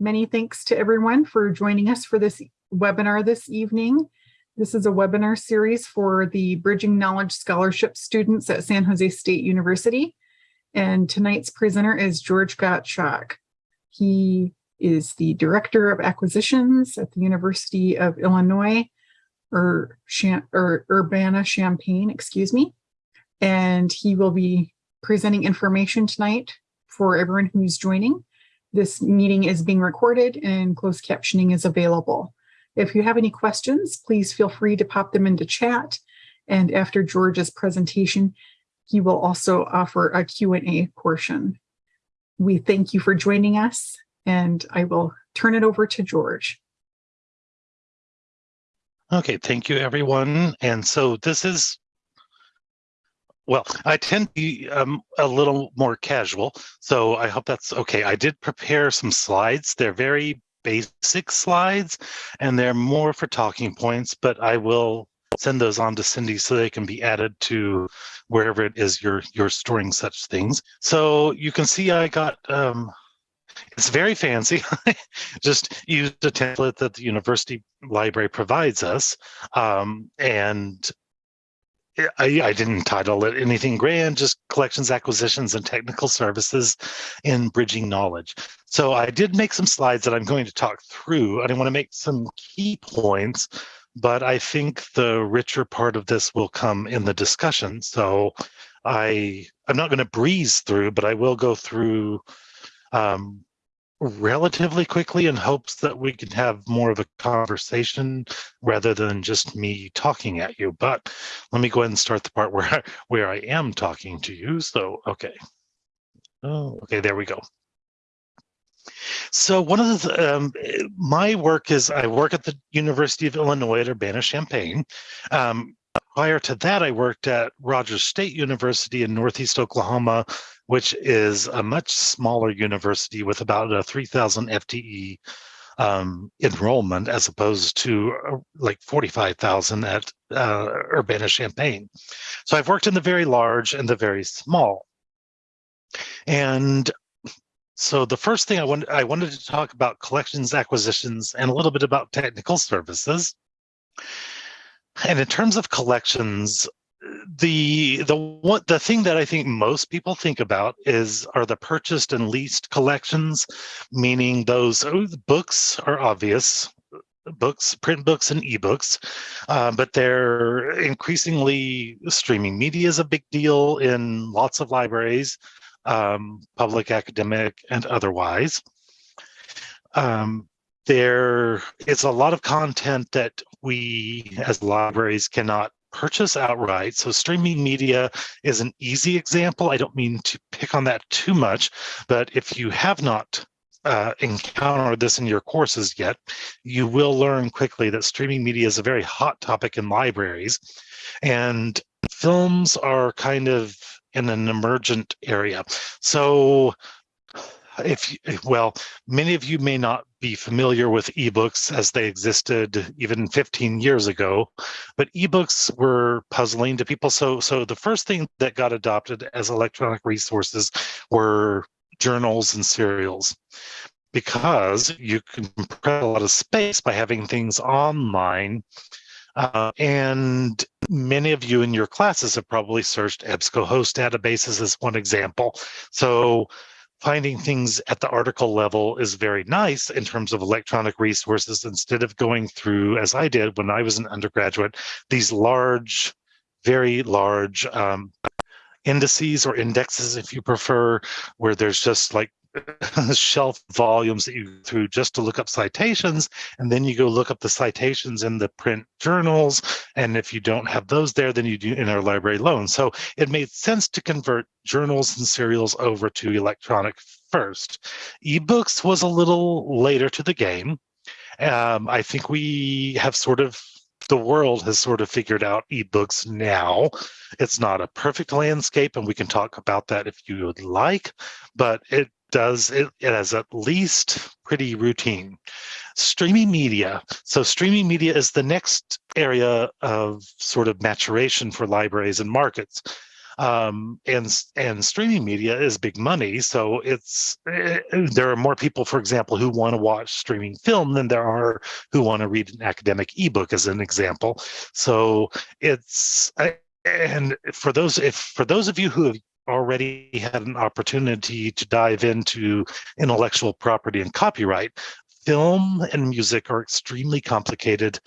Many thanks to everyone for joining us for this webinar this evening. This is a webinar series for the Bridging Knowledge Scholarship students at San Jose State University. And tonight's presenter is George Gottschalk. He is the Director of Acquisitions at the University of Illinois, or, or Urbana-Champaign, excuse me. And he will be presenting information tonight for everyone who's joining. This meeting is being recorded and closed captioning is available. If you have any questions, please feel free to pop them into chat. And after George's presentation, he will also offer a Q&A portion. We thank you for joining us and I will turn it over to George. Okay, thank you everyone. And so this is, well, I tend to be um, a little more casual, so I hope that's okay. I did prepare some slides. They're very basic slides and they're more for talking points, but I will send those on to Cindy so they can be added to wherever it is you're you're storing such things. So you can see I got um, it's very fancy. Just used a template that the university library provides us, um, and I, I, didn't title it anything grand, just collections, acquisitions, and technical services in bridging knowledge. So I did make some slides that I'm going to talk through, and I want to make some key points, but I think the richer part of this will come in the discussion. So I, I'm not going to breeze through, but I will go through um, relatively quickly in hopes that we can have more of a conversation rather than just me talking at you. But let me go ahead and start the part where where I am talking to you. So, okay. Oh, okay, there we go. So one of the, um, my work is I work at the University of Illinois at Urbana-Champaign. Um, prior to that, I worked at Rogers State University in Northeast Oklahoma which is a much smaller university with about a 3,000 FTE um, enrollment as opposed to uh, like 45,000 at uh, Urbana-Champaign. So I've worked in the very large and the very small. And so the first thing I wanted, I wanted to talk about collections, acquisitions, and a little bit about technical services. And in terms of collections, the the what the thing that I think most people think about is are the purchased and leased collections, meaning those oh, books are obvious, books, print books and ebooks, uh, but they're increasingly streaming media is a big deal in lots of libraries, um, public, academic, and otherwise. Um, there is a lot of content that we as libraries cannot purchase outright. So streaming media is an easy example. I don't mean to pick on that too much, but if you have not uh, encountered this in your courses yet, you will learn quickly that streaming media is a very hot topic in libraries. And films are kind of in an emergent area. So if well, many of you may not be familiar with ebooks as they existed even 15 years ago, but ebooks were puzzling to people. So, so the first thing that got adopted as electronic resources were journals and serials because you can compress a lot of space by having things online. Uh, and many of you in your classes have probably searched EBSCOhost databases as one example. So finding things at the article level is very nice in terms of electronic resources instead of going through, as I did when I was an undergraduate, these large, very large um, indices or indexes, if you prefer, where there's just like shelf volumes that you go through just to look up citations and then you go look up the citations in the print journals and if you don't have those there then you do interlibrary loan. so it made sense to convert journals and serials over to electronic first ebooks was a little later to the game um, i think we have sort of the world has sort of figured out ebooks now. It's not a perfect landscape, and we can talk about that if you would like, but it does it, it has at least pretty routine. Streaming media. So streaming media is the next area of sort of maturation for libraries and markets. Um, and and streaming media is big money, so it's uh, there are more people, for example, who want to watch streaming film than there are who want to read an academic ebook, as an example. So it's and for those if for those of you who have already had an opportunity to dive into intellectual property and copyright, film and music are extremely complicated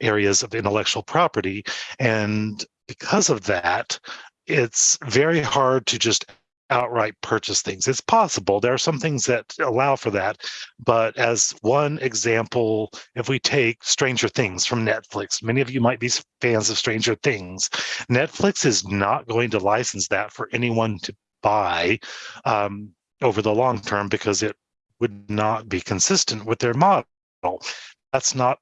areas of intellectual property. And because of that, it's very hard to just outright purchase things. It's possible. There are some things that allow for that. But as one example, if we take Stranger Things from Netflix, many of you might be fans of Stranger Things. Netflix is not going to license that for anyone to buy um, over the long term because it would not be consistent with their model. That's not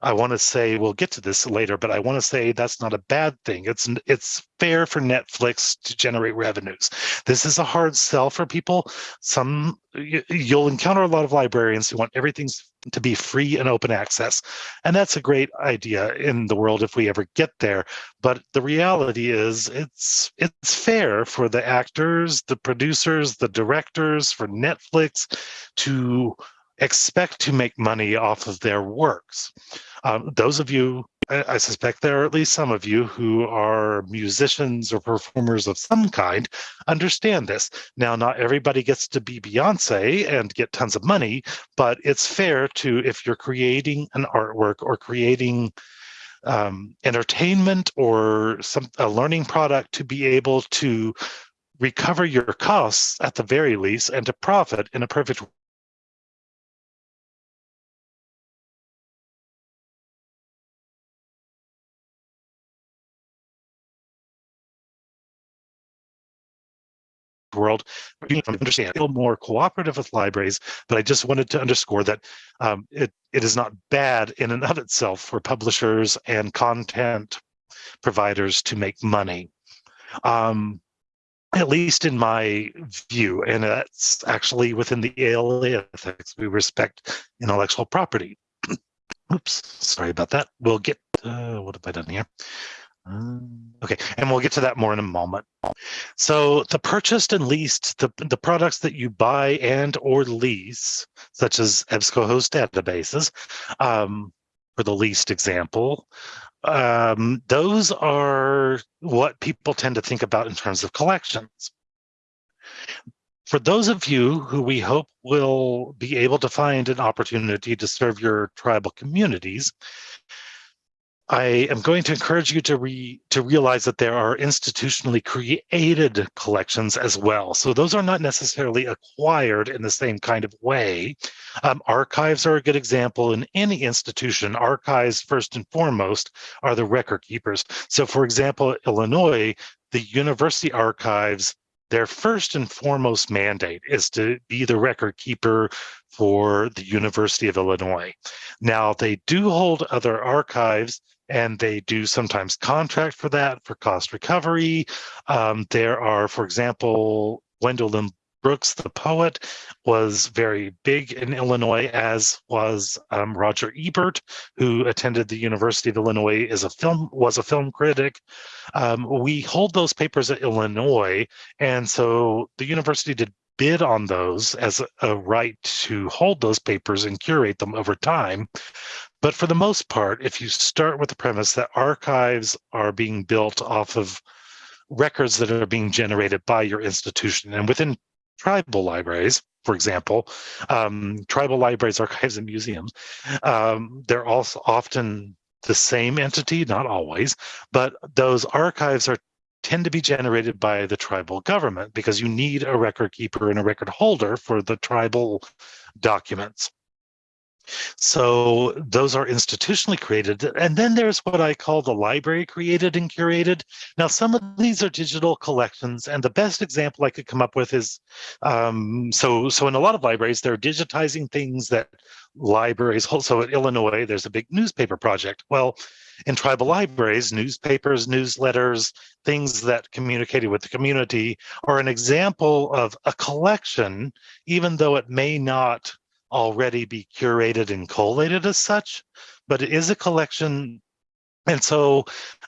I want to say we'll get to this later, but I want to say that's not a bad thing. It's it's fair for Netflix to generate revenues. This is a hard sell for people. Some you'll encounter a lot of librarians who want everything to be free and open access, and that's a great idea in the world if we ever get there. But the reality is, it's it's fair for the actors, the producers, the directors, for Netflix to expect to make money off of their works. Um, those of you, I suspect there are at least some of you who are musicians or performers of some kind, understand this. Now, not everybody gets to be Beyonce and get tons of money, but it's fair to, if you're creating an artwork or creating um, entertainment or some a learning product to be able to recover your costs at the very least and to profit in a perfect world. Understand, feel more cooperative with libraries, but I just wanted to underscore that um, it, it is not bad in and of itself for publishers and content providers to make money. Um, at least in my view, and that's actually within the ALA ethics, we respect intellectual property. Oops, sorry about that. We'll get, uh, what have I done here? Um, okay, and we'll get to that more in a moment. So the purchased and leased, the, the products that you buy and or lease, such as EBSCOhost databases, um, for the least example, um, those are what people tend to think about in terms of collections. For those of you who we hope will be able to find an opportunity to serve your tribal communities, I am going to encourage you to re, to realize that there are institutionally created collections as well. So those are not necessarily acquired in the same kind of way. Um, archives are a good example. In any institution, archives first and foremost are the record keepers. So for example, Illinois, the university archives their first and foremost mandate is to be the record keeper for the University of Illinois. Now, they do hold other archives and they do sometimes contract for that for cost recovery. Um, there are, for example, Gwendolyn Brooks, the poet, was very big in Illinois, as was um, Roger Ebert, who attended the University of Illinois as a film was a film critic. Um, we hold those papers at Illinois, and so the university did bid on those as a, a right to hold those papers and curate them over time. But for the most part, if you start with the premise that archives are being built off of records that are being generated by your institution, and within tribal libraries, for example, um, tribal libraries, archives, and museums, um, they're also often the same entity, not always, but those archives are tend to be generated by the tribal government because you need a record keeper and a record holder for the tribal documents. So those are institutionally created. And then there's what I call the library created and curated. Now, some of these are digital collections. And the best example I could come up with is, um, so, so in a lot of libraries, they're digitizing things that libraries hold. So at Illinois, there's a big newspaper project. Well, in tribal libraries, newspapers, newsletters, things that communicated with the community are an example of a collection, even though it may not already be curated and collated as such, but it is a collection And so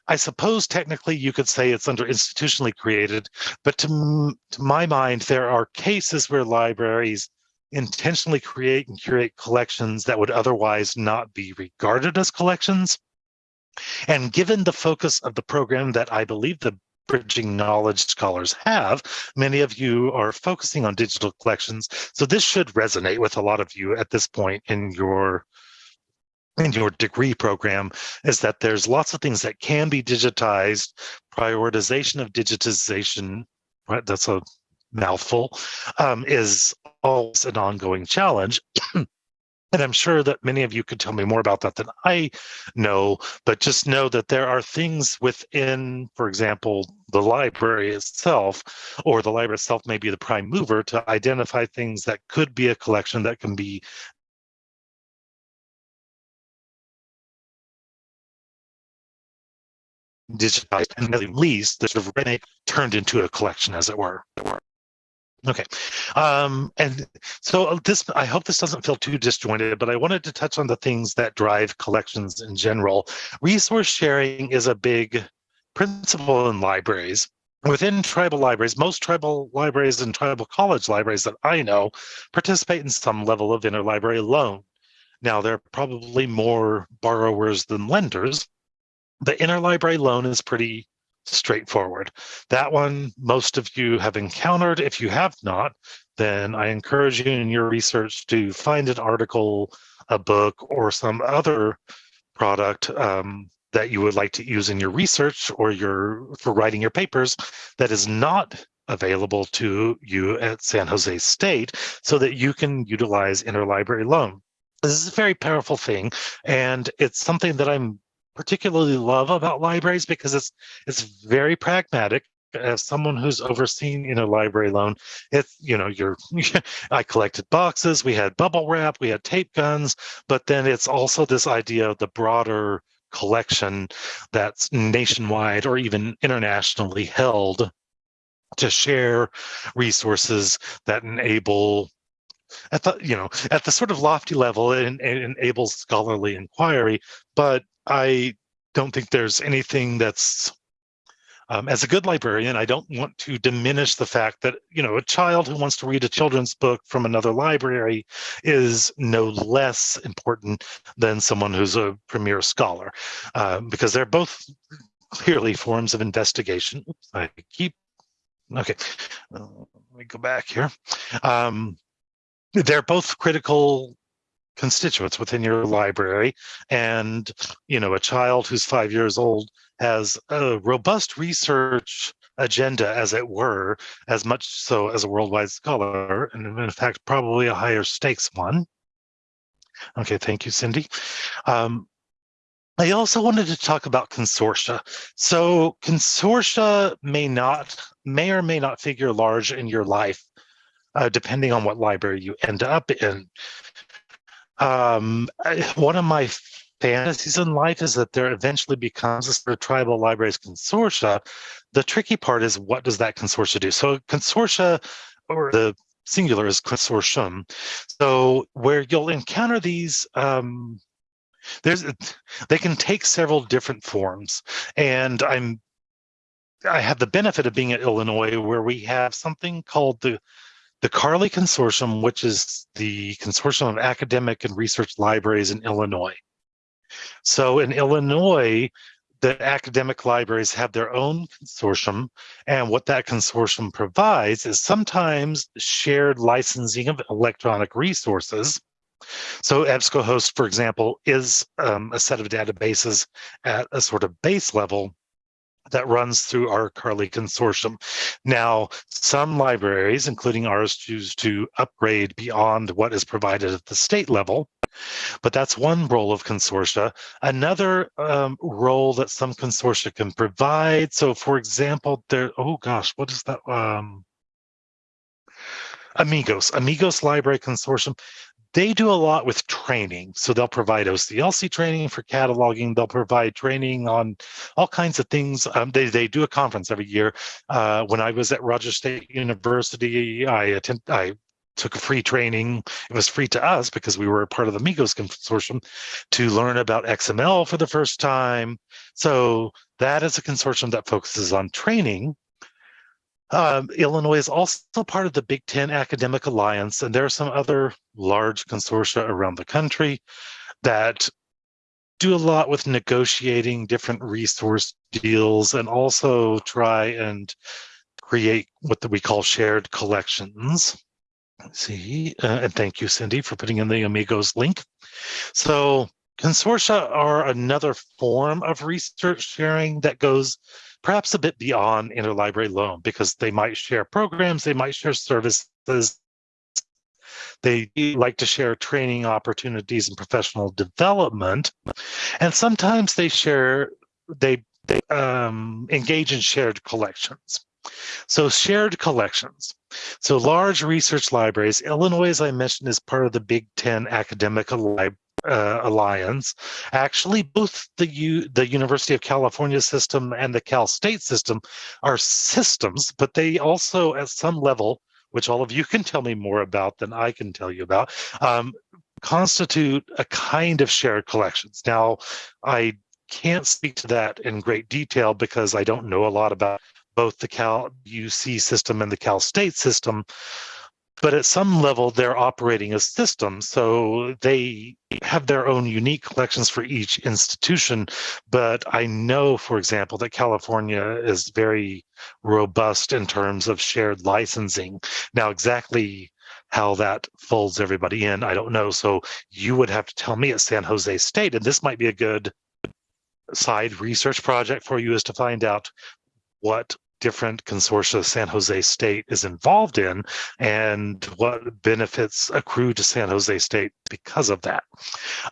I suppose technically you could say it's under institutionally created, but to, to my mind, there are cases where libraries intentionally create and curate collections that would otherwise not be regarded as collections. And given the focus of the program that I believe the Bridging Knowledge Scholars have, many of you are focusing on digital collections. So this should resonate with a lot of you at this point in your in your degree program is that there's lots of things that can be digitized, prioritization of digitization, right? That's a mouthful, um, is always an ongoing challenge. And I'm sure that many of you could tell me more about that than I know, but just know that there are things within, for example, the library itself, or the library itself may be the prime mover to identify things that could be a collection that can be digitized and at least the sort of turned into a collection, as it were. Okay, um, and so uh, this, I hope this doesn't feel too disjointed, but I wanted to touch on the things that drive collections in general. Resource sharing is a big principle in libraries. Within tribal libraries, most tribal libraries and tribal college libraries that I know participate in some level of interlibrary loan. Now, there are probably more borrowers than lenders. The interlibrary loan is pretty straightforward. That one, most of you have encountered. If you have not, then I encourage you in your research to find an article, a book, or some other product um, that you would like to use in your research or your for writing your papers that is not available to you at San Jose State so that you can utilize interlibrary loan. This is a very powerful thing, and it's something that I'm particularly love about libraries because it's it's very pragmatic. As someone who's overseen you know library loan it's you know you're i collected boxes we had bubble wrap we had tape guns but then it's also this idea of the broader collection that's nationwide or even internationally held to share resources that enable at the you know at the sort of lofty level it, it enables scholarly inquiry but I don't think there's anything that's um, as a good librarian, I don't want to diminish the fact that, you know, a child who wants to read a children's book from another library is no less important than someone who's a premier scholar, uh, because they're both clearly forms of investigation. Oops, I keep, okay, uh, let me go back here. Um, they're both critical constituents within your library. And you know a child who's five years old has a robust research agenda as it were as much so as a worldwide scholar and in fact probably a higher stakes one. Okay thank you cindy. Um, I also wanted to talk about consortia. So consortia may not, may or may not figure large in your life, uh, depending on what library you end up in. Um, one of my fantasies in life is that there eventually becomes a sort of tribal libraries consortia. The tricky part is what does that consortia do? So consortia, or the singular is consortium. So where you'll encounter these um, there's they can take several different forms and i'm i have the benefit of being at illinois where we have something called the the CARLI Consortium, which is the consortium of academic and research libraries in Illinois. So in Illinois, the academic libraries have their own consortium, and what that consortium provides is sometimes shared licensing of electronic resources. So EBSCOhost, for example, is um, a set of databases at a sort of base level that runs through our CARLI consortium. Now, some libraries, including ours, choose to upgrade beyond what is provided at the state level, but that's one role of consortia. Another um, role that some consortia can provide, so for example, there, oh gosh, what is that? Um, Amigos, Amigos Library Consortium they do a lot with training. So they'll provide OCLC training for cataloging. They'll provide training on all kinds of things. Um, they, they do a conference every year. Uh, when I was at Roger State University, I attend, I took a free training. It was free to us because we were a part of the Migos consortium to learn about XML for the first time. So that is a consortium that focuses on training. Um, Illinois is also part of the Big Ten Academic Alliance, and there are some other large consortia around the country that do a lot with negotiating different resource deals and also try and create what we call shared collections. Let's see, uh, and thank you, Cindy, for putting in the Amigos link. So consortia are another form of research sharing that goes perhaps a bit beyond interlibrary loan because they might share programs, they might share services, they like to share training opportunities and professional development. And sometimes they share, they, they um, engage in shared collections. So shared collections. So large research libraries, Illinois, as I mentioned, is part of the Big Ten Academic uh, Alliance. Actually, both the U the University of California system and the Cal State system are systems, but they also, at some level, which all of you can tell me more about than I can tell you about, um, constitute a kind of shared collections. Now, I can't speak to that in great detail because I don't know a lot about both the Cal UC system and the Cal State system. But at some level, they're operating as systems. So they have their own unique collections for each institution. But I know, for example, that California is very robust in terms of shared licensing. Now, exactly how that folds everybody in, I don't know. So you would have to tell me at San Jose State, and this might be a good side research project for you is to find out what different consortia San Jose State is involved in and what benefits accrue to San Jose State because of that.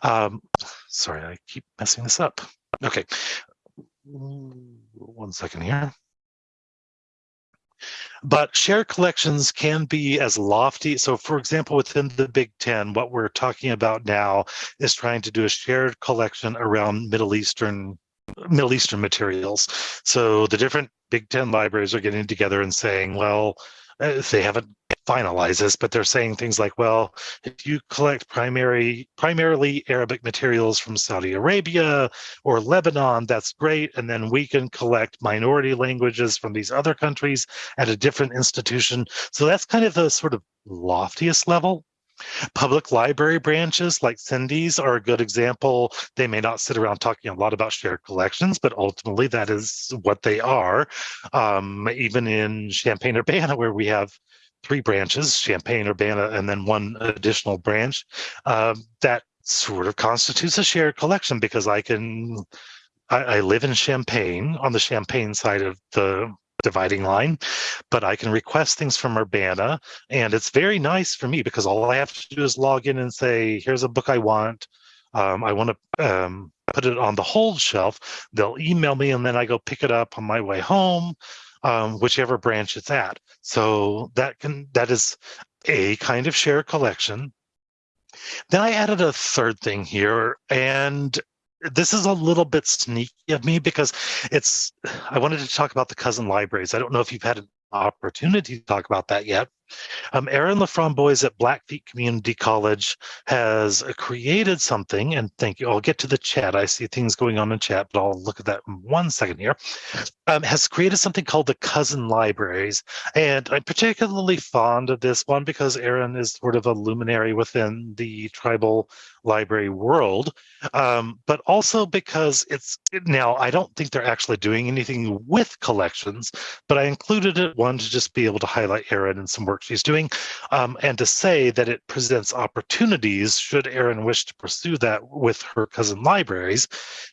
Um, sorry, I keep messing this up. Okay, one second here. But shared collections can be as lofty. So for example, within the Big Ten, what we're talking about now is trying to do a shared collection around Middle Eastern Middle Eastern materials. So the different Big Ten libraries are getting together and saying, well, uh, they haven't finalized this, but they're saying things like, well, if you collect primary, primarily Arabic materials from Saudi Arabia or Lebanon, that's great. And then we can collect minority languages from these other countries at a different institution. So that's kind of the sort of loftiest level Public library branches like Cindy's are a good example. They may not sit around talking a lot about shared collections, but ultimately that is what they are. Um, even in Champaign-Urbana, where we have three branches, Champaign-Urbana, and then one additional branch, uh, that sort of constitutes a shared collection because I can, I, I live in Champaign on the Champaign side of the dividing line, but I can request things from Urbana. And it's very nice for me because all I have to do is log in and say, here's a book I want. Um, I want to um, put it on the hold shelf. They'll email me and then I go pick it up on my way home, um, whichever branch it's at. So that can that is a kind of shared collection. Then I added a third thing here, and this is a little bit sneaky of me because it's i wanted to talk about the cousin libraries i don't know if you've had an opportunity to talk about that yet um, Aaron LaFramboise at Blackfeet Community College has created something, and thank you. I'll get to the chat. I see things going on in chat, but I'll look at that in one second here. Um, has created something called the Cousin Libraries, and I'm particularly fond of this one because Aaron is sort of a luminary within the tribal library world, um, but also because it's now I don't think they're actually doing anything with collections, but I included it one to just be able to highlight Aaron and some work she's doing, um, and to say that it presents opportunities should Aaron wish to pursue that with her cousin libraries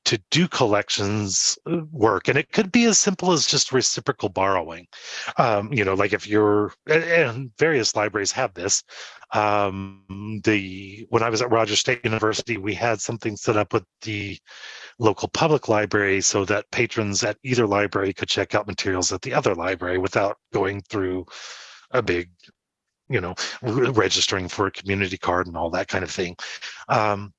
to do collections uh, work. And it could be as simple as just reciprocal borrowing. Um, you know, like if you're, and various libraries have this, um, the when I was at Rogers State University, we had something set up with the local public library so that patrons at either library could check out materials at the other library without going through a big, you know, registering for a community card and all that kind of thing. Um,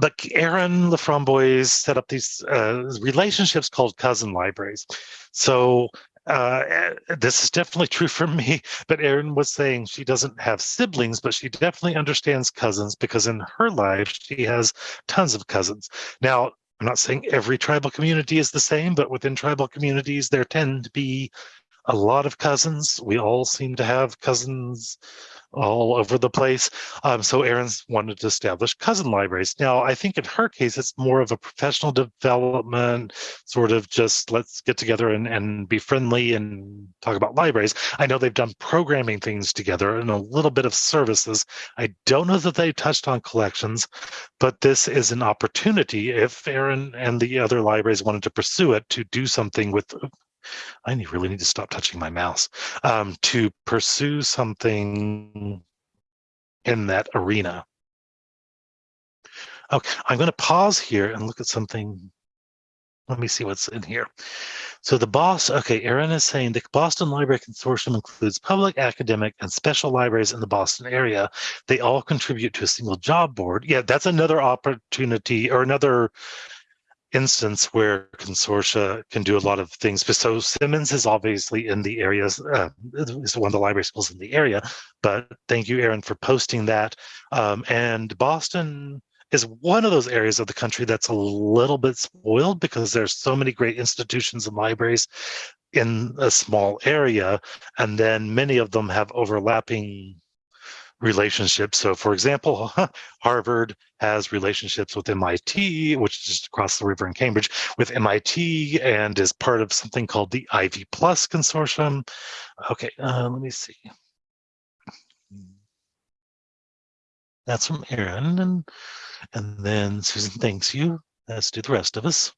but Aaron LaFramboise set up these uh, relationships called cousin libraries. So uh, eh, this is definitely true for me, but Aaron was saying she doesn't have siblings, but she definitely understands cousins because in her life, she has tons of cousins. Now, I'm not saying every tribal community is the same, but within tribal communities, there tend to be a lot of cousins. We all seem to have cousins all over the place. Um, so Aaron's wanted to establish cousin libraries. Now, I think in her case, it's more of a professional development, sort of just let's get together and, and be friendly and talk about libraries. I know they've done programming things together and a little bit of services. I don't know that they touched on collections, but this is an opportunity if Aaron and the other libraries wanted to pursue it to do something with I really need to stop touching my mouse, um, to pursue something in that arena. Okay, I'm going to pause here and look at something. Let me see what's in here. So the boss, okay, Erin is saying the Boston Library Consortium includes public, academic, and special libraries in the Boston area. They all contribute to a single job board. Yeah, that's another opportunity or another instance where consortia can do a lot of things. So Simmons is obviously in the areas, uh, is one of the library schools in the area, but thank you, Erin, for posting that. Um, and Boston is one of those areas of the country that's a little bit spoiled because there's so many great institutions and libraries in a small area, and then many of them have overlapping relationships. So for example, Harvard has relationships with MIT, which is just across the river in Cambridge, with MIT and is part of something called the Ivy Plus Consortium. Okay, uh, let me see. That's from Erin, and, and then Susan thanks you. Let's do the rest of us.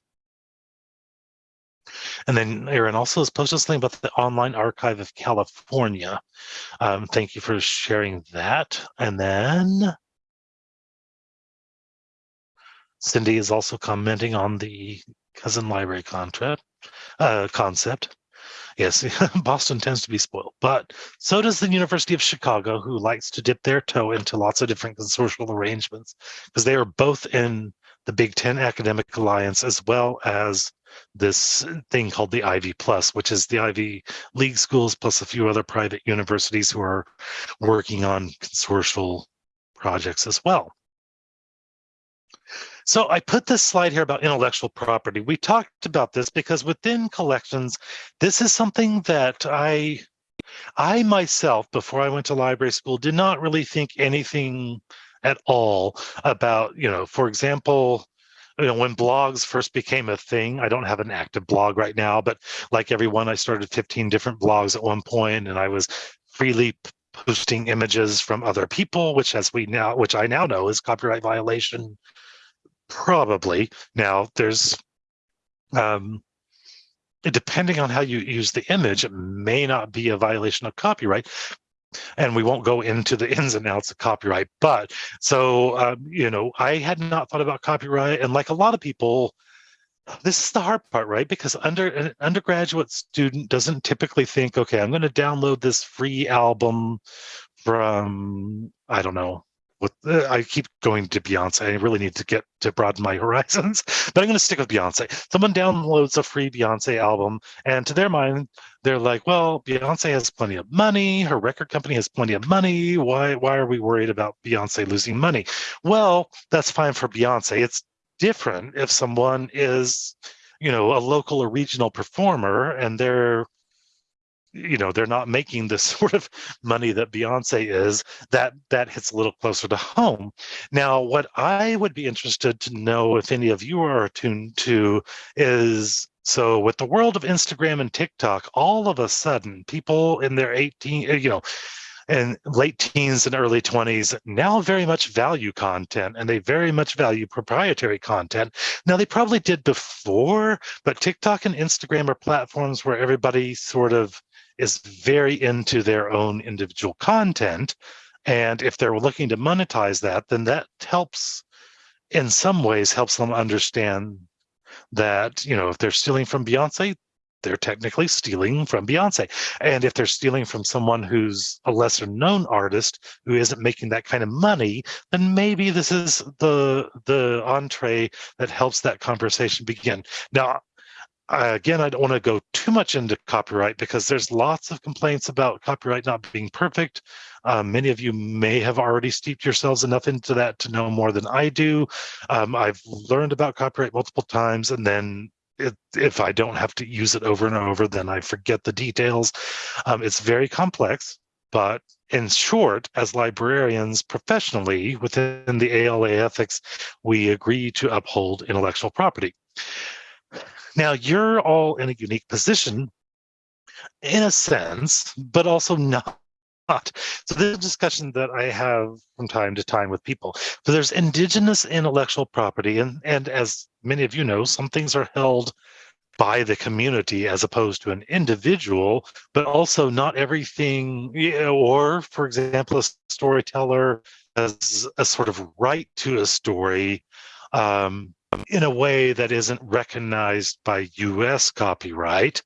And then Aaron also has posted something about the Online Archive of California. Um, thank you for sharing that. And then Cindy is also commenting on the cousin library contract, uh, concept. Yes, Boston tends to be spoiled, but so does the University of Chicago, who likes to dip their toe into lots of different consortial arrangements because they are both in the Big Ten Academic Alliance as well as this thing called the Ivy Plus, which is the Ivy League schools plus a few other private universities who are working on consortial projects as well. So I put this slide here about intellectual property. We talked about this because within collections, this is something that I, I myself, before I went to library school, did not really think anything at all about, you know, for example, you know, when blogs first became a thing, I don't have an active blog right now, but like everyone, I started 15 different blogs at one point and I was freely posting images from other people, which as we now, which I now know is copyright violation. Probably now there's, um, depending on how you use the image, it may not be a violation of copyright, and we won't go into the ins and outs of copyright but so um, you know i had not thought about copyright and like a lot of people this is the hard part right? Because under an undergraduate student doesn't typically think okay i'm going to download this free album from i don't know with uh, I keep going to Beyonce. I really need to get to broaden my horizons, but I'm going to stick with Beyonce. Someone downloads a free Beyonce album, and to their mind, they're like, "Well, Beyonce has plenty of money. Her record company has plenty of money. Why? Why are we worried about Beyonce losing money?" Well, that's fine for Beyonce. It's different if someone is, you know, a local or regional performer, and they're you know they're not making the sort of money that Beyonce is that that hits a little closer to home now what I would be interested to know if any of you are attuned to is so with the world of Instagram and TikTok all of a sudden people in their 18 uh, you know and late teens and early 20s now very much value content and they very much value proprietary content. Now, they probably did before, but TikTok and Instagram are platforms where everybody sort of is very into their own individual content. And if they're looking to monetize that, then that helps, in some ways, helps them understand that, you know, if they're stealing from Beyonce, they're technically stealing from Beyonce. And if they're stealing from someone who's a lesser known artist who isn't making that kind of money, then maybe this is the the entree that helps that conversation begin. Now, again, I don't want to go too much into copyright because there's lots of complaints about copyright not being perfect. Um, many of you may have already steeped yourselves enough into that to know more than I do. Um, I've learned about copyright multiple times, and then it, if I don't have to use it over and over, then I forget the details. Um, it's very complex, but in short, as librarians professionally within the ALA ethics, we agree to uphold intellectual property. Now, you're all in a unique position in a sense, but also not. So this is a discussion that I have from time to time with people. So there's indigenous intellectual property, and, and as many of you know, some things are held by the community as opposed to an individual, but also not everything, or for example, a storyteller has a sort of right to a story um, in a way that isn't recognized by US copyright.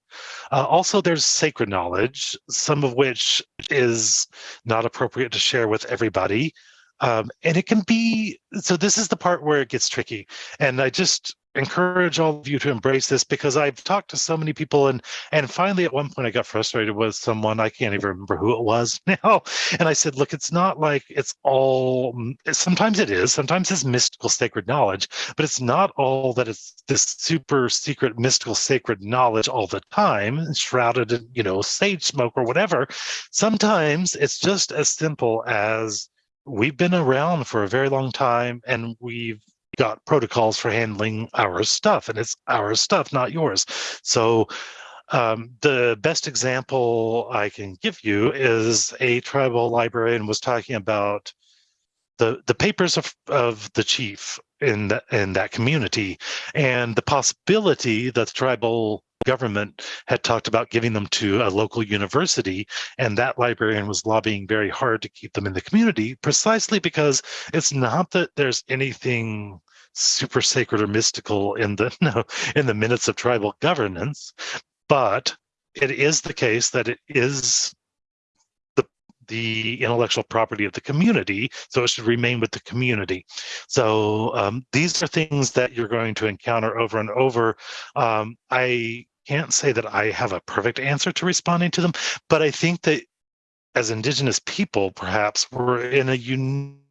Uh, also, there's sacred knowledge, some of which is not appropriate to share with everybody. Um, and it can be, so this is the part where it gets tricky. And I just encourage all of you to embrace this because I've talked to so many people and and finally at one point I got frustrated with someone I can't even remember who it was now and I said look it's not like it's all mm, sometimes it is sometimes it's mystical sacred knowledge but it's not all that it's this super secret mystical sacred knowledge all the time shrouded in you know sage smoke or whatever. Sometimes it's just as simple as we've been around for a very long time and we've got protocols for handling our stuff and it's our stuff not yours. So um, the best example i can give you is a tribal librarian was talking about the the papers of, of the chief in the, in that community and the possibility that the tribal government had talked about giving them to a local university. And that librarian was lobbying very hard to keep them in the community precisely because it's not that there's anything super sacred or mystical in the no, in the minutes of tribal governance but it is the case that it is the intellectual property of the community so it should remain with the community. So um, these are things that you're going to encounter over and over. Um, i can't say that I have a perfect answer to responding to them, but I think that as Indigenous people, perhaps we're in a unique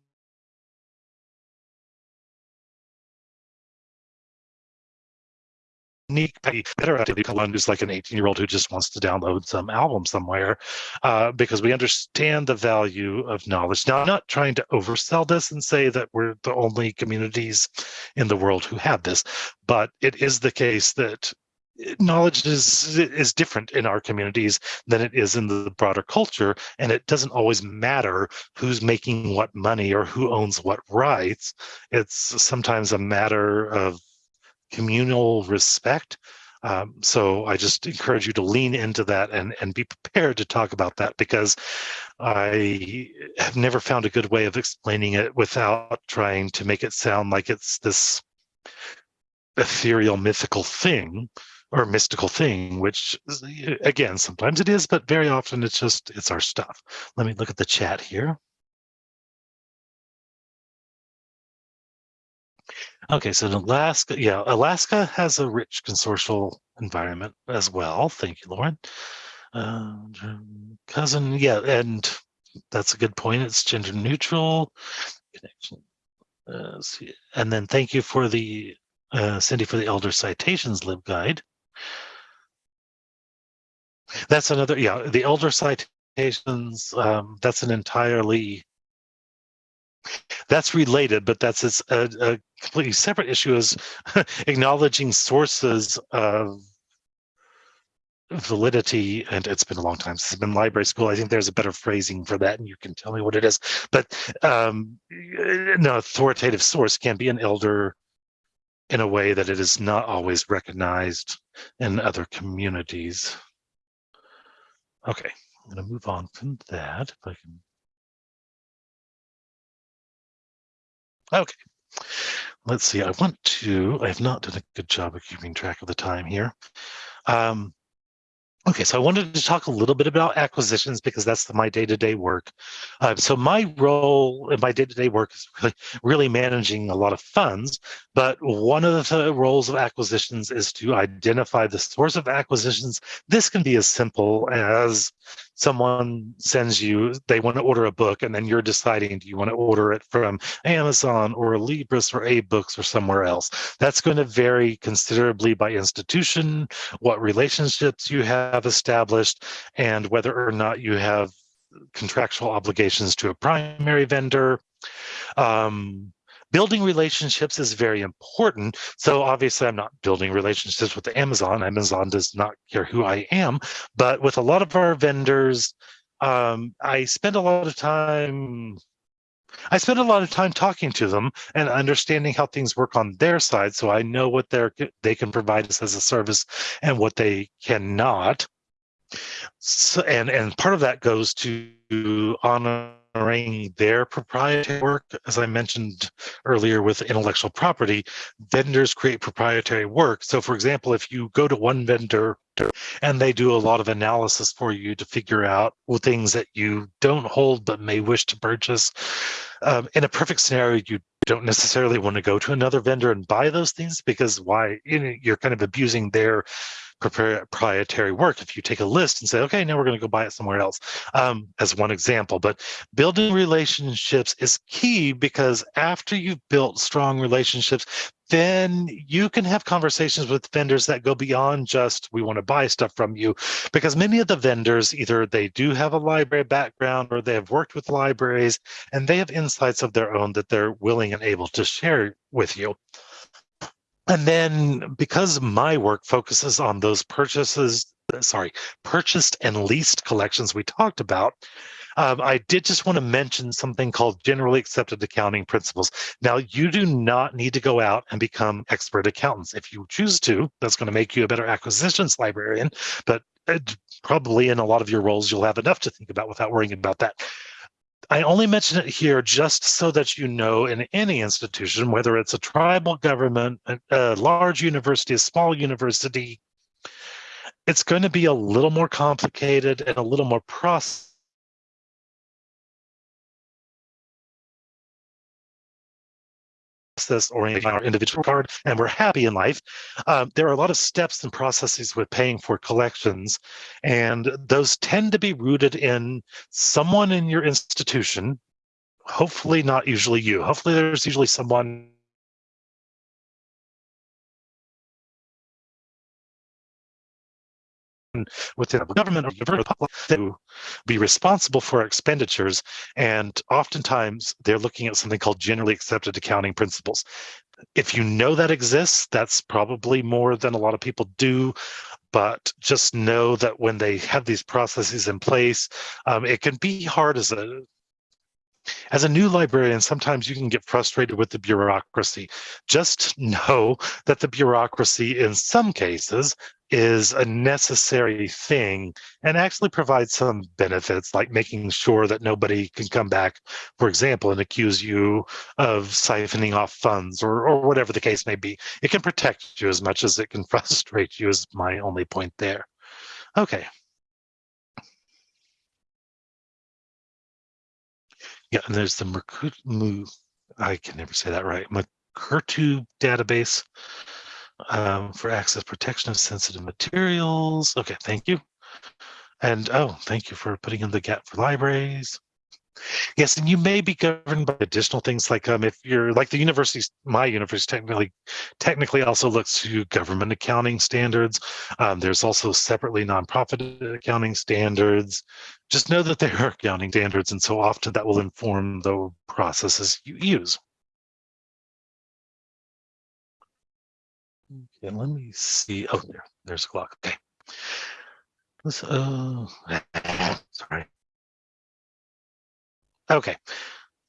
unique better activity one who's like an 18 year old who just wants to download some album somewhere uh, because we understand the value of knowledge. Now i'm not trying to oversell this and say that we're the only communities in the world who have this but it is the case that knowledge is is different in our communities than it is in the broader culture and it doesn't always matter who's making what money or who owns what rights. It's sometimes a matter of communal respect um, so I just encourage you to lean into that and, and be prepared to talk about that because I have never found a good way of explaining it without trying to make it sound like it's this ethereal mythical thing or mystical thing, which again, sometimes it is, but very often it's just, it's our stuff. Let me look at the chat here. Okay, so Alaska, yeah, Alaska has a rich consortial environment as well. Thank you, Lauren. Uh, cousin, yeah, and that's a good point. It's gender neutral connection. Uh, and then thank you for the uh, Cindy for the Elder Citations LibGuide. That's another, yeah, the elder citations, um, that's an entirely, that's related, but that's a, a completely separate issue is acknowledging sources of validity and it's been a long time since I've been library school i think there's a better phrasing for that and you can tell me what it is but um no authoritative source can be an elder in a way that it is not always recognized in other communities Okay, I'm going to move on from that. If I can. Okay, let's see. I want to, I have not done a good job of keeping track of the time here. Um, Okay, so I wanted to talk a little bit about acquisitions because that's my day-to-day work. Uh, so my role in my day-to-day work is really, really managing a lot of funds, but one of the roles of acquisitions is to identify the source of acquisitions. This can be as simple as someone sends you, they want to order a book, and then you're deciding, do you want to order it from Amazon or Libris or AbeBooks or somewhere else? That's going to vary considerably by institution, what relationships you have established, and whether or not you have contractual obligations to a primary vendor. Um, building relationships is very important. So obviously I'm not building relationships with Amazon. Amazon does not care who I am, but with a lot of our vendors, um, I spend a lot of time I spend a lot of time talking to them and understanding how things work on their side, so I know what they're they can provide us as a service and what they cannot. So, and and part of that goes to honor honoring their proprietary work. As I mentioned earlier with intellectual property, vendors create proprietary work. So for example, if you go to one vendor and they do a lot of analysis for you to figure out things that you don't hold but may wish to purchase, um, in a perfect scenario, you don't necessarily want to go to another vendor and buy those things because why you know, you're kind of abusing their proprietary work. If you take a list and say okay now we're going to go buy it somewhere else um, as one example. But building relationships is key because after you've built strong relationships then you can have conversations with vendors that go beyond just we want to buy stuff from you because many of the vendors either they do have a library background or they have worked with libraries and they have insights of their own that they're willing and able to share with you and then because my work focuses on those purchases, sorry, purchased and leased collections we talked about, um, I did just want to mention something called generally accepted accounting principles. Now, you do not need to go out and become expert accountants. If you choose to, that's going to make you a better acquisitions librarian, but uh, probably in a lot of your roles, you'll have enough to think about without worrying about that. I only mention it here just so that you know in any institution, whether it's a tribal government, a, large university, a small university, it's going to be a little more complicated and a little more process process oriented our individual card and we're happy in life. Um, there are a lot of steps and processes with paying for collections, and those tend to be rooted in someone in your institution, hopefully not usually you. Hopefully there's usually someone within a government or the public to be responsible for expenditures. And oftentimes they're looking at something called generally accepted accounting principles. If you know that exists, that's probably more than a lot of people do. But just know that when they have these processes in place, um, it can be hard as a as a new librarian, sometimes you can get frustrated with the bureaucracy. Just know that the bureaucracy, in some cases, is a necessary thing and actually provides some benefits, like making sure that nobody can come back, for example, and accuse you of siphoning off funds or, or whatever the case may be. It can protect you as much as it can frustrate you, is my only point there. Okay. Yeah, and there's the Merkutu, I can never say that right, Merkurtu database um, for access protection of sensitive materials. Okay, thank you. And oh, thank you for putting in the GAAP for libraries. Yes, and you may be governed by additional things like um, if you're like the university, my university technically technically also looks to government accounting standards. Um, there's also separately nonprofit accounting standards. Just know that there are accounting standards, and so often that will inform the processes you use. Okay, let me see. Oh, there, there's a clock. Okay. Let's, uh, sorry. Okay.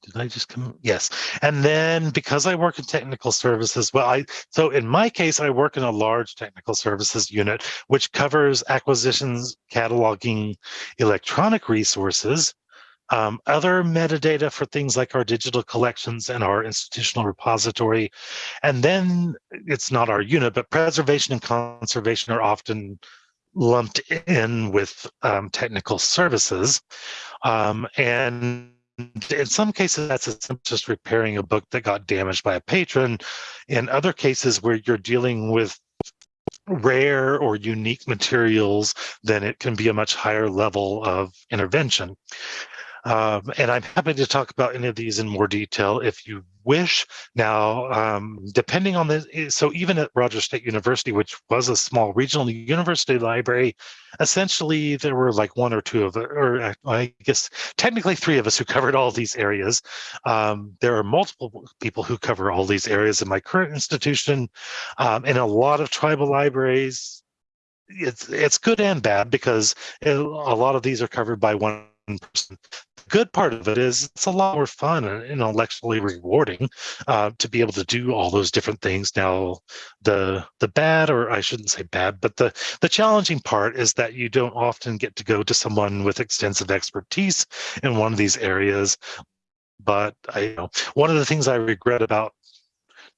Did I just come? Yes. And then because I work in technical services, well, I so in my case, I work in a large technical services unit, which covers acquisitions, cataloging, electronic resources, um, other metadata for things like our digital collections and our institutional repository. And then it's not our unit, but preservation and conservation are often lumped in with um, technical services. Um, and in some cases, that's just repairing a book that got damaged by a patron. In other cases where you're dealing with rare or unique materials, then it can be a much higher level of intervention. Um, and I'm happy to talk about any of these in more detail if you wish. Now, um, depending on the, eh, so even at Rogers State University, which was a small regional university library, essentially there were like one or two of, or uh, I guess technically three of us who covered all these areas. Um, there are multiple people who cover all these areas in my current institution. Um, and a lot of tribal libraries, it's it's good and bad because a lot of these are covered by one person good part of it is it's a lot more fun and intellectually rewarding uh, to be able to do all those different things. Now, the the bad, or I shouldn't say bad, but the the challenging part is that you don't often get to go to someone with extensive expertise in one of these areas. But I you know one of the things I regret about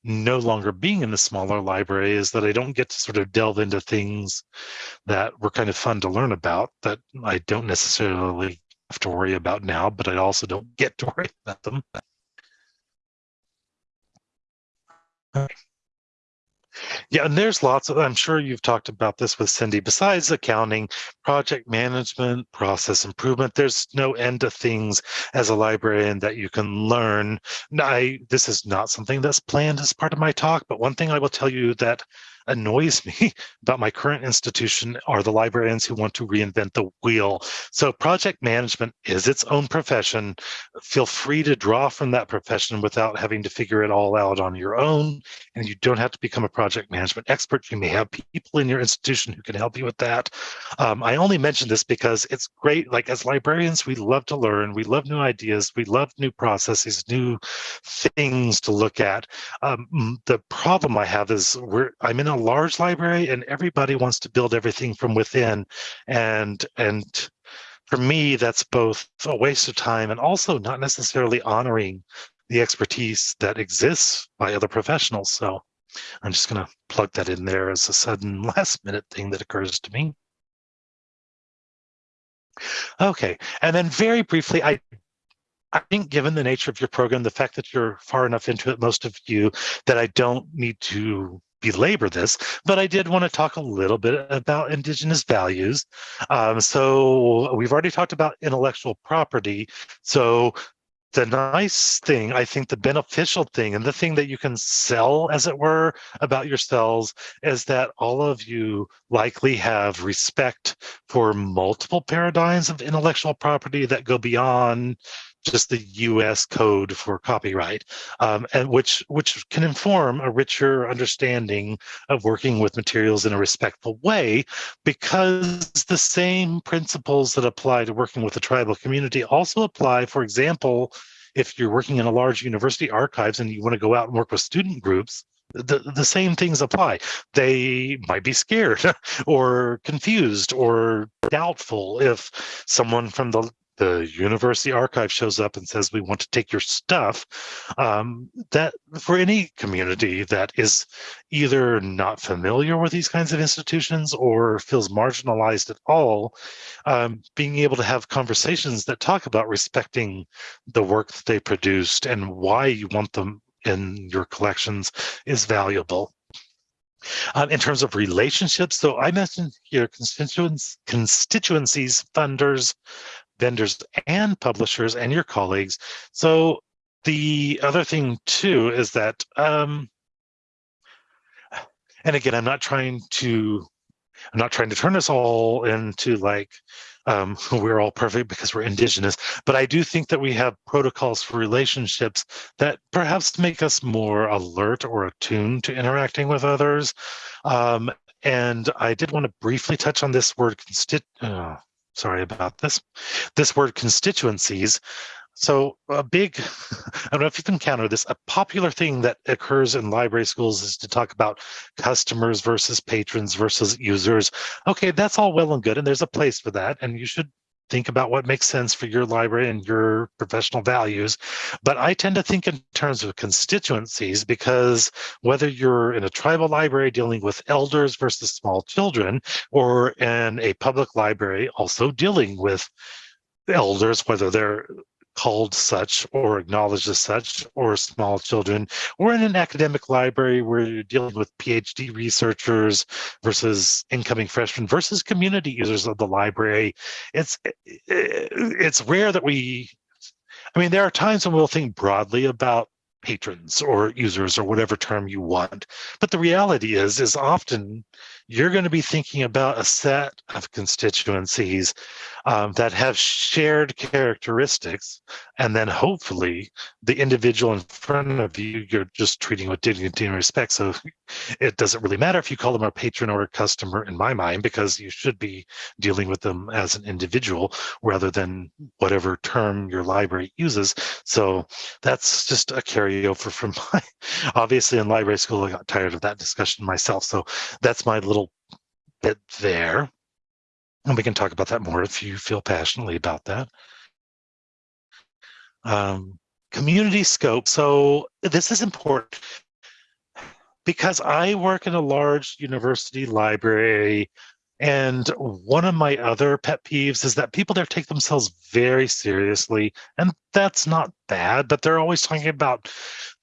no longer being in the smaller library is that I don't get to sort of delve into things that were kind of fun to learn about that I don't necessarily have to worry about now, but I also don't get to worry about them. Yeah, and there's lots of, I'm sure you've talked about this with Cindy, besides accounting, project management, process improvement, there's no end to things as a librarian that you can learn. I, this is not something that's planned as part of my talk, but one thing I will tell you that annoys me about my current institution are the librarians who want to reinvent the wheel. So project management is its own profession. Feel free to draw from that profession without having to figure it all out on your own. And you don't have to become a project management expert. You may have people in your institution who can help you with that. Um, I only mention this because it's great. Like as librarians, we love to learn. We love new ideas. We love new processes, new things to look at. Um, the problem I have is we're I'm in large library and everybody wants to build everything from within. And and for me that's both a waste of time and also not necessarily honoring the expertise that exists by other professionals. So i'm just going to plug that in there as a sudden last minute thing that occurs to me. Okay and then very briefly i I think given the nature of your program, the fact that you're far enough into it, most of you, that I don't need to belabor this, but I did want to talk a little bit about Indigenous values. Um, so we've already talked about intellectual property. So the nice thing, I think the beneficial thing and the thing that you can sell, as it were, about yourselves is that all of you likely have respect for multiple paradigms of intellectual property that go beyond just the U.S. code for copyright, um, and which which can inform a richer understanding of working with materials in a respectful way, because the same principles that apply to working with the tribal community also apply, for example, if you're working in a large university archives and you want to go out and work with student groups, the, the same things apply. They might be scared or confused or doubtful if someone from the the university archive shows up and says we want to take your stuff um, that for any community that is either not familiar with these kinds of institutions or feels marginalized at all um, being able to have conversations that talk about respecting the work that they produced and why you want them in your collections is valuable. Um, in terms of relationships, so I mentioned here constituents, constituencies, funders, vendors and publishers and your colleagues. So the other thing too is that, um, and again, I'm not trying to, I'm not trying to turn us all into like, um, we're all perfect because we're indigenous, but I do think that we have protocols for relationships that perhaps make us more alert or attuned to interacting with others. Um, and I did want to briefly touch on this word constit. Uh, sorry about this, this word constituencies. So a big, I don't know if you've encountered this, a popular thing that occurs in library schools is to talk about customers versus patrons versus users. Okay, that's all well and good, and there's a place for that, and you should think about what makes sense for your library and your professional values. But I tend to think in terms of constituencies because whether you're in a tribal library dealing with elders versus small children, or in a public library also dealing with elders, whether they're called such or acknowledged as such or small children. Or in an academic library where you're dealing with phd researchers versus incoming freshmen versus community users of the library. It's eh, eh, it's rare that we i mean there are times when we'll think broadly about patrons or users or whatever term you want but the reality is is often you're going to be thinking about a set of constituencies um, that have shared characteristics. And then hopefully the individual in front of you, you're just treating with dignity and respect. So it doesn't really matter if you call them a patron or a customer in my mind, because you should be dealing with them as an individual rather than whatever term your library uses. So that's just a carryover from my, obviously in library school, I got tired of that discussion myself. So that's my little bit there. And we can talk about that more if you feel passionately about that. Um, community scope. So this is important because I work in a large university library and one of my other pet peeves is that people there take themselves very seriously, and that's not bad, but they're always talking about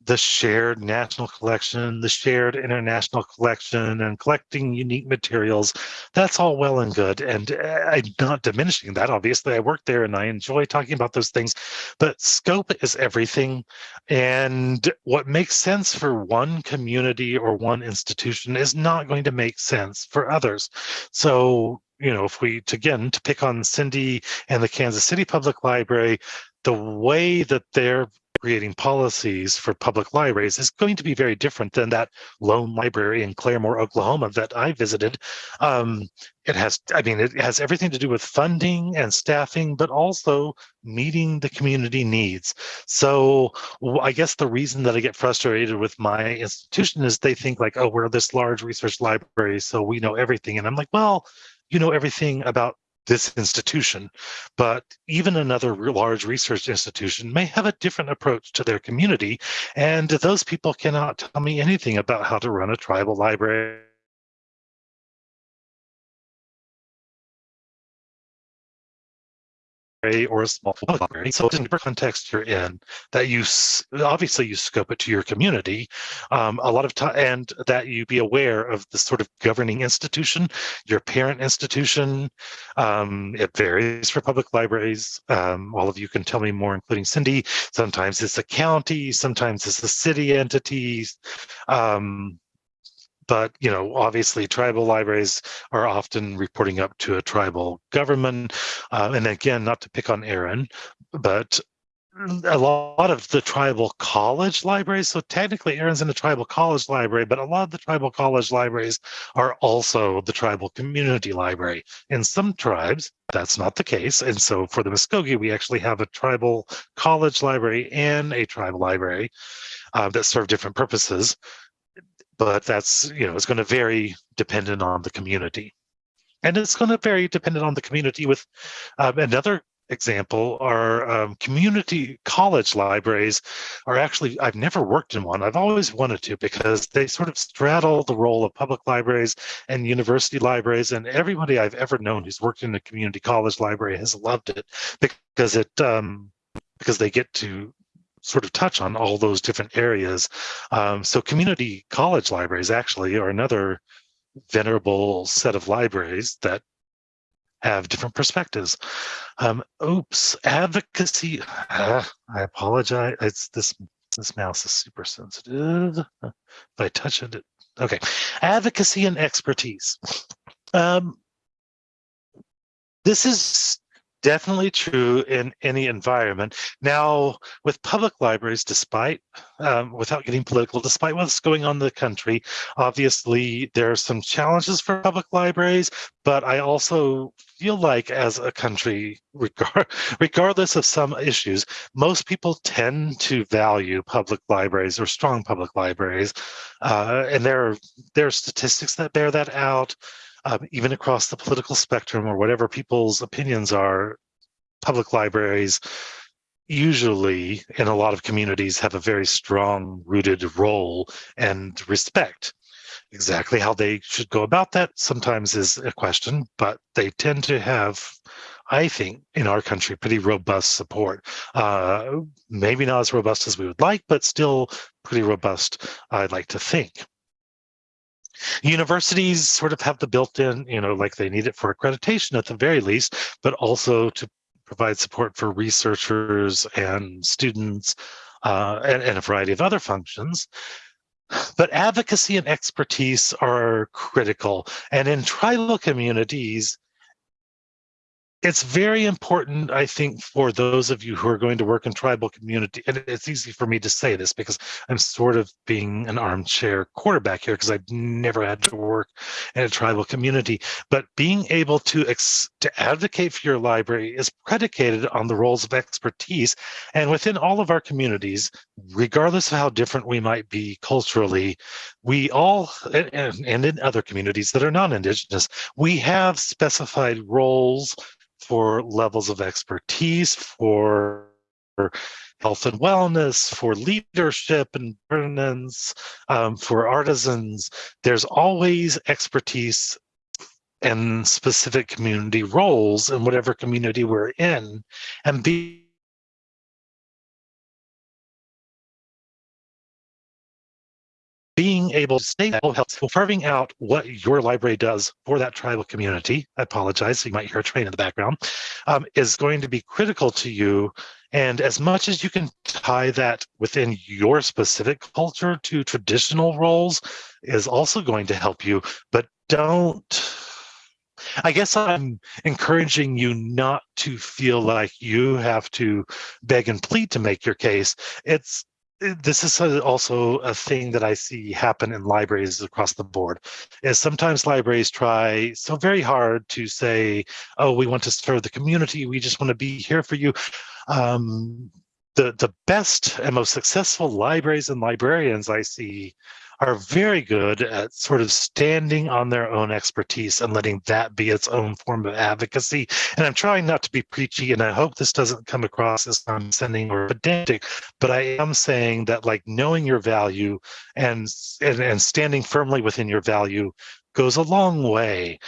the shared national collection, the shared international collection, and collecting unique materials. That's all well and good. And uh, I'm not diminishing that. Obviously, I work there and I enjoy talking about those things, but scope is everything. And what makes sense for one community or one institution is not going to make sense for others. So you know, if we, again, to pick on Cindy and the Kansas City Public Library, the way that they're creating policies for public libraries is going to be very different than that lone library in Claremore, Oklahoma that I visited. Um, it has, I mean, it has everything to do with funding and staffing, but also meeting the community needs. So I guess the reason that I get frustrated with my institution is they think like, oh, we're this large research library, so we know everything. And I'm like, well, you know everything about this institution, but even another large research institution may have a different approach to their community. And those people cannot tell me anything about how to run a tribal library or a small public library. So in whatever context you're in, that you obviously you scope it to your community um, a lot of time, and that you be aware of the sort of governing institution, your parent institution. Um, it varies for public libraries. Um, all of you can tell me more, including Cindy. Sometimes it's a county, sometimes it's a city entity. Um, but you know obviously tribal libraries are often reporting up to a tribal government. Uh, and again not to pick on Aaron but a lot of the tribal college libraries so technically Aaron's in a tribal college library but a lot of the tribal college libraries are also the tribal community library. In some tribes that's not the case. And so for the Muskogee we actually have a tribal college library and a tribal library uh, that serve different purposes but that's you know it's going to vary dependent on the community. And it's going to vary dependent on the community with um, another example are um, community college libraries are actually i've never worked in one. I've always wanted to because they sort of straddle the role of public libraries and university libraries. And everybody i've ever known who's worked in a community college library has loved it because it um, because they get to sort of touch on all those different areas. Um, so community college libraries actually are another venerable set of libraries that have different perspectives. Um, oops, advocacy. Uh, I apologize. It's this this mouse is super sensitive. If I touch it, it okay. Advocacy and expertise. Um, this is definitely true in any environment. Now, with public libraries, despite, um, without getting political, despite what's going on in the country, obviously there are some challenges for public libraries, but I also feel like as a country, regard, regardless of some issues, most people tend to value public libraries or strong public libraries. Uh, and there are, there are statistics that bear that out um, even across the political spectrum or whatever people's opinions are, public libraries usually in a lot of communities have a very strong rooted role and respect. Exactly how they should go about that sometimes is a question but they tend to have i think in our country pretty robust support. Uh, maybe not as robust as we would like but still pretty robust i'd like to think universities sort of have the built-in you know like they need it for accreditation at the very least but also to provide support for researchers and students uh, and, and a variety of other functions. But advocacy and expertise are critical. And in tribal communities, it's very important, I think, for those of you who are going to work in tribal community, and it's easy for me to say this because I'm sort of being an armchair quarterback here because I've never had to work in a tribal community. But being able to to advocate for your library is predicated on the roles of expertise, and within all of our communities, regardless of how different we might be culturally, we all and, and in other communities that are non-indigenous, we have specified roles for levels of expertise, for health and wellness, for leadership and governance, um, for artisans. There's always expertise and specific community roles in whatever community we're in. And be being able to stay that helps carving out what your library does for that tribal community. I apologize, you might hear a train in the background, um, is going to be critical to you. And as much as you can tie that within your specific culture to traditional roles is also going to help you, but don't I guess I'm encouraging you not to feel like you have to beg and plead to make your case. It's this is also a thing that I see happen in libraries across the board is sometimes libraries try so very hard to say, oh, we want to serve the community. We just want to be here for you. Um, the, the best and most successful libraries and librarians I see are very good at sort of standing on their own expertise and letting that be its own form of advocacy. And I'm trying not to be preachy, and I hope this doesn't come across as condescending or pedantic, but I am saying that like knowing your value and and, and standing firmly within your value goes a long way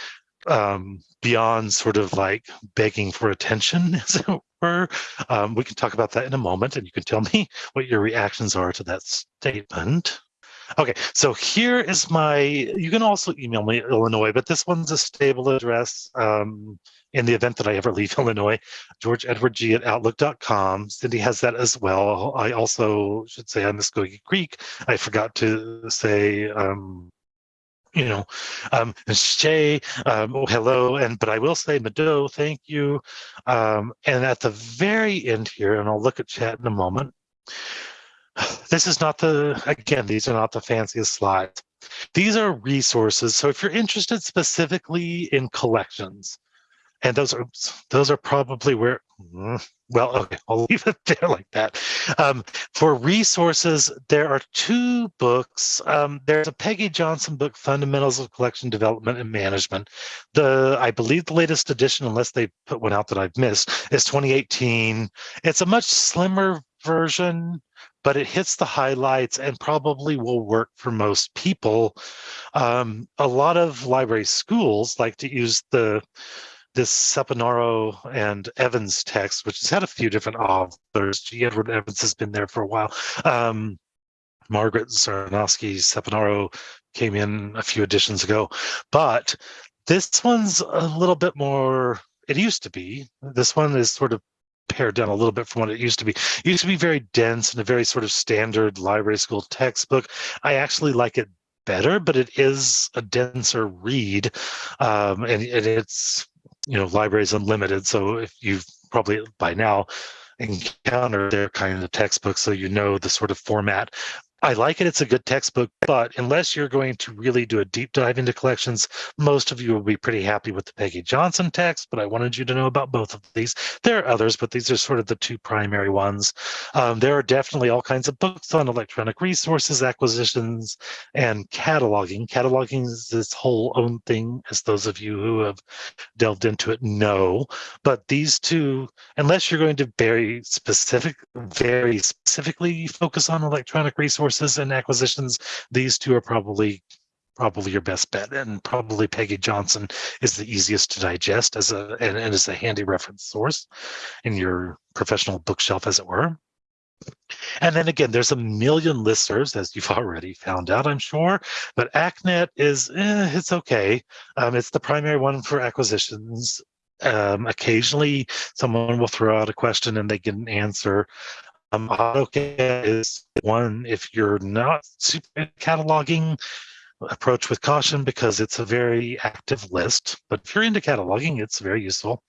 um, beyond sort of like begging for attention, as it were. Um, we can talk about that in a moment, and you can tell me what your reactions are to that statement. Okay, so here is my, you can also email me Illinois, but this one's a stable address um, in the event that I ever leave Illinois, georgeedwardg at outlook.com. Cindy has that as well. I also should say I'm Muskogee Creek. I forgot to say, um, you know, um, Shay, um, oh, hello, and but I will say Mado, thank you. Um, and at the very end here, and I'll look at chat in a moment, this is not the, again, these are not the fanciest slides. These are resources. So if you're interested specifically in collections, and those are those are probably where mm, well okay i'll leave it there like that um, for resources there are two books um, there's a peggy johnson book fundamentals of collection development and management the i believe the latest edition unless they put one out that i've missed is 2018 it's a much slimmer version but it hits the highlights and probably will work for most people. Um, a lot of library schools like to use the this Saponaro and Evans text, which has had a few different authors. G. Edward Evans has been there for a while. Um, Margaret Zarnosky Saponaro came in a few editions ago, but this one's a little bit more, it used to be. This one is sort of pared down a little bit from what it used to be. It used to be very dense and a very sort of standard library school textbook. I actually like it better, but it is a denser read, um, and, and it's you know libraries unlimited. So if you've probably by now encountered their kind of textbook, so you know the sort of format. I like it. It's a good textbook, but unless you're going to really do a deep dive into collections, most of you will be pretty happy with the Peggy Johnson text. But I wanted you to know about both of these. There are others, but these are sort of the two primary ones. Um, there are definitely all kinds of books on electronic resources acquisitions and cataloging. Cataloging is this whole own thing, as those of you who have delved into it know. But these two, unless you're going to very specific, very specifically focus on electronic resources and acquisitions, these two are probably probably your best bet and probably peggy johnson is the easiest to digest as a and, and a handy reference source in your professional bookshelf as it were and then again, there's a million listservs, as you've already found out, I'm sure. But ACQNET is, eh, it's okay. Um, it's the primary one for acquisitions. Um, occasionally, someone will throw out a question and they get an answer. Um, AUTOCAT is one if you're not super cataloging, approach with caution because it's a very active list. But if you're into cataloging, it's very useful.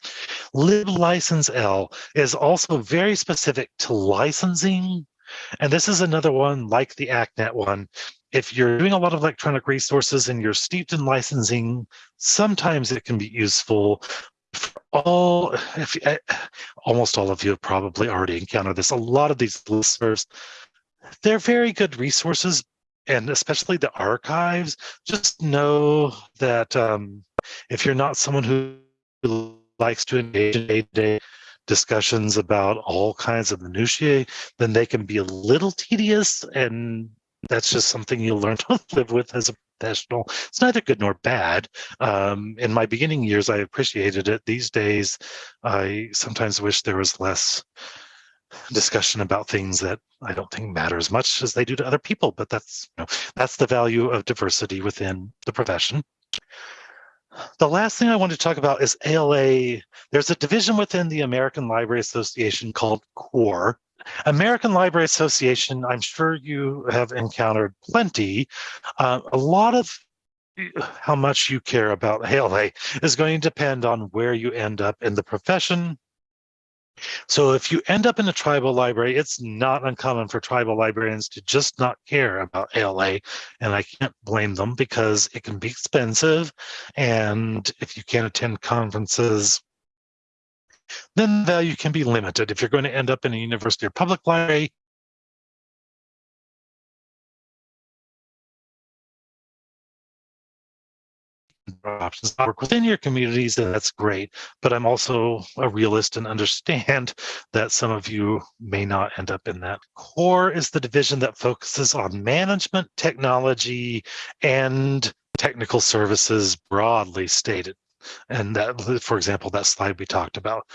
LibLicenseL is also very specific to licensing. And this is another one like the ACQNET one. If you're doing a lot of electronic resources and you're steeped in licensing, sometimes it can be useful for all, if, uh, almost all of you have probably already encountered this. A lot of these listeners, they're very good resources, and especially the archives. Just know that um, if you're not someone who likes to engage in day-to-day discussions about all kinds of minutiae, then they can be a little tedious, and that's just something you'll learn to live with as a professional. It's neither good nor bad. Um, in my beginning years, I appreciated it. These days, I sometimes wish there was less discussion about things that I don't think matter as much as they do to other people. But that's you know, that's the value of diversity within the profession. The last thing I want to talk about is ALA. There's a division within the American Library Association called CORE, American Library Association, I'm sure you have encountered plenty. Uh, a lot of how much you care about ALA is going to depend on where you end up in the profession. So if you end up in a tribal library, it's not uncommon for tribal librarians to just not care about ALA. And I can't blame them because it can be expensive. And if you can't attend conferences, then the value can be limited. If you're going to end up in a university or public library, options work within your communities and that's great. But i'm also a realist and understand that some of you may not end up in that. Core is the division that focuses on management technology and technical services broadly stated and that, for example, that slide we talked about.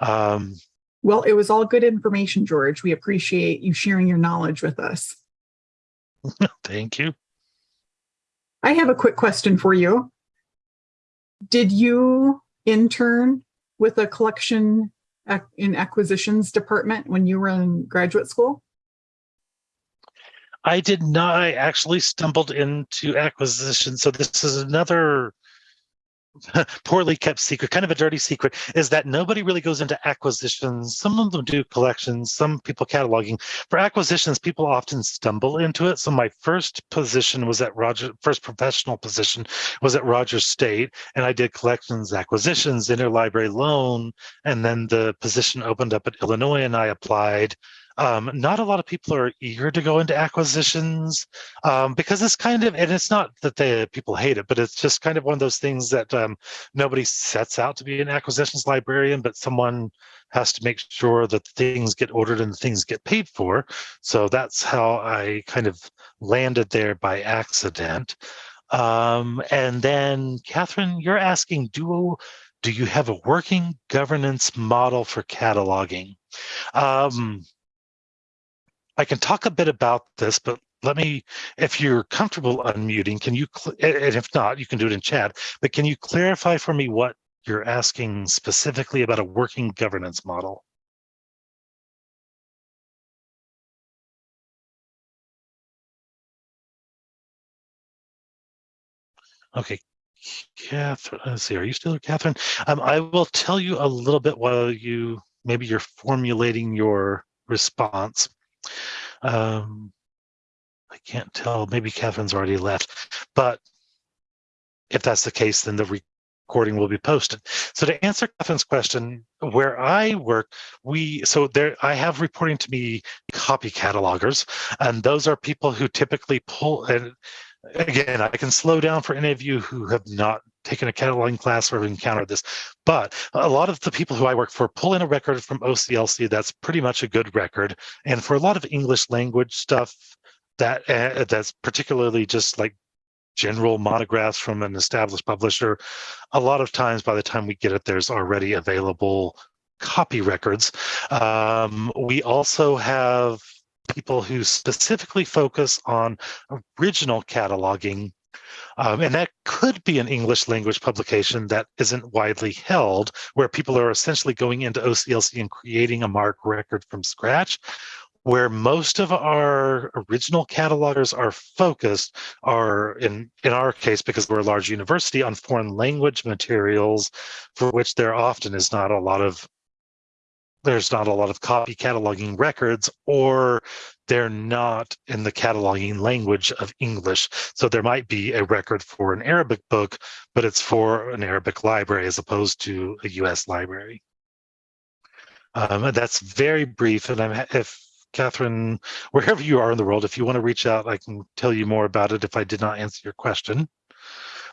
Um, well, it was all good information, George. We appreciate you sharing your knowledge with us. Thank you. I have a quick question for you. Did you intern with a collection in acquisitions department when you were in graduate school? I did not. I actually stumbled into acquisition. So this is another poorly kept secret, kind of a dirty secret, is that nobody really goes into acquisitions. Some of them do collections, some people cataloging. For acquisitions, people often stumble into it. So my first position was at Roger, first professional position was at Rogers State, and I did collections, acquisitions, interlibrary loan, and then the position opened up at Illinois, and I applied. Um, not a lot of people are eager to go into acquisitions um, because it's kind of, and it's not that the people hate it, but it's just kind of one of those things that um, nobody sets out to be an acquisitions librarian, but someone has to make sure that things get ordered and things get paid for. So that's how I kind of landed there by accident. Um, and then, Catherine, you're asking, do do you have a working governance model for cataloging? Um, I can talk a bit about this, but let me, if you're comfortable unmuting, can you, and if not, you can do it in chat, but can you clarify for me what you're asking specifically about a working governance model? Okay, Catherine, let's see, are you still here, Catherine? Um, I will tell you a little bit while you, maybe you're formulating your response. Um, I can't tell. Maybe Catherine's already left, but if that's the case, then the recording will be posted. So to answer Catherine's question, where I work, we so there I have reporting to me copy catalogers, and those are people who typically pull and again, I can slow down for any of you who have not taken a cataloging class or have encountered this, but a lot of the people who I work for pull in a record from OCLC that's pretty much a good record. And for a lot of English language stuff, that uh, that's particularly just like general monographs from an established publisher, a lot of times by the time we get it, there's already available copy records. Um, we also have people who specifically focus on original cataloging. Um, and that could be an English language publication that isn't widely held, where people are essentially going into OCLC and creating a MARC record from scratch. Where most of our original catalogers are focused are in, in our case, because we're a large university, on foreign language materials, for which there often is not a lot of there's not a lot of copy cataloging records or they're not in the cataloging language of English. So there might be a record for an Arabic book, but it's for an Arabic library as opposed to a US library. Um, that's very brief. And I'm, if Catherine, wherever you are in the world, if you want to reach out, I can tell you more about it if I did not answer your question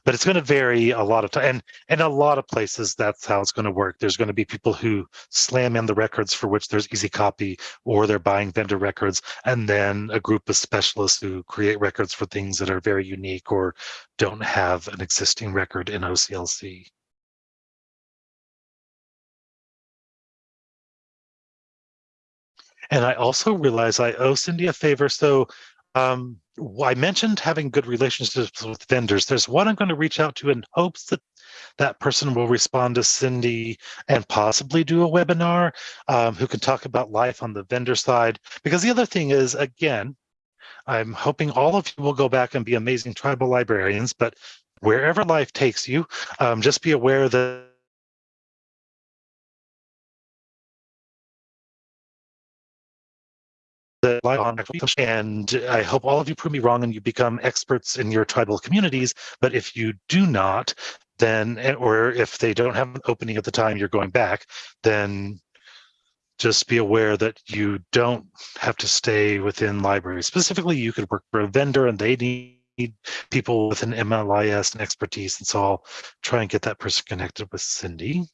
but it's going to vary a lot of time and and a lot of places that's how it's going to work there's going to be people who slam in the records for which there's easy copy or they're buying vendor records and then a group of specialists who create records for things that are very unique or don't have an existing record in OCLC. And I also realize I owe Cindy a favor. So um, I mentioned having good relationships with vendors. There's one I'm going to reach out to in hopes that that person will respond to Cindy and possibly do a webinar um, who can talk about life on the vendor side. Because the other thing is, again, I'm hoping all of you will go back and be amazing tribal librarians, but wherever life takes you, um, just be aware that and I hope all of you prove me wrong and you become experts in your tribal communities. But if you do not, then, eh, or if they don't have an opening at the time you're going back, then just be aware that you don't have to stay within libraries. Specifically, you could work for a vendor and they need people with an MLIS and expertise. And so I'll try and get that person connected with Cindy.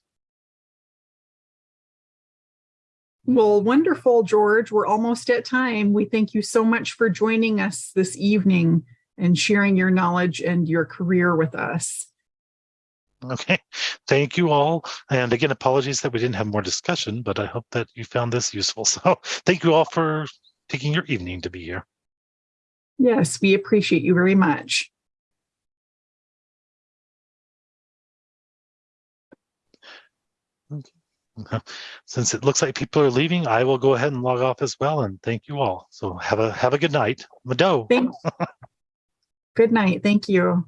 Well, wonderful, George. We're almost at time. We thank you so much for joining us this evening and sharing your knowledge and your career with us. Okay, thank you all. And again, apologies that we didn't have more discussion, but I hope that you found this useful. So thank you all for taking your evening to be here. Yes, we appreciate you very much. Okay. Since it looks like people are leaving, I will go ahead and log off as well. And thank you all. So have a have a good night. Mado. Thanks. good night. Thank you.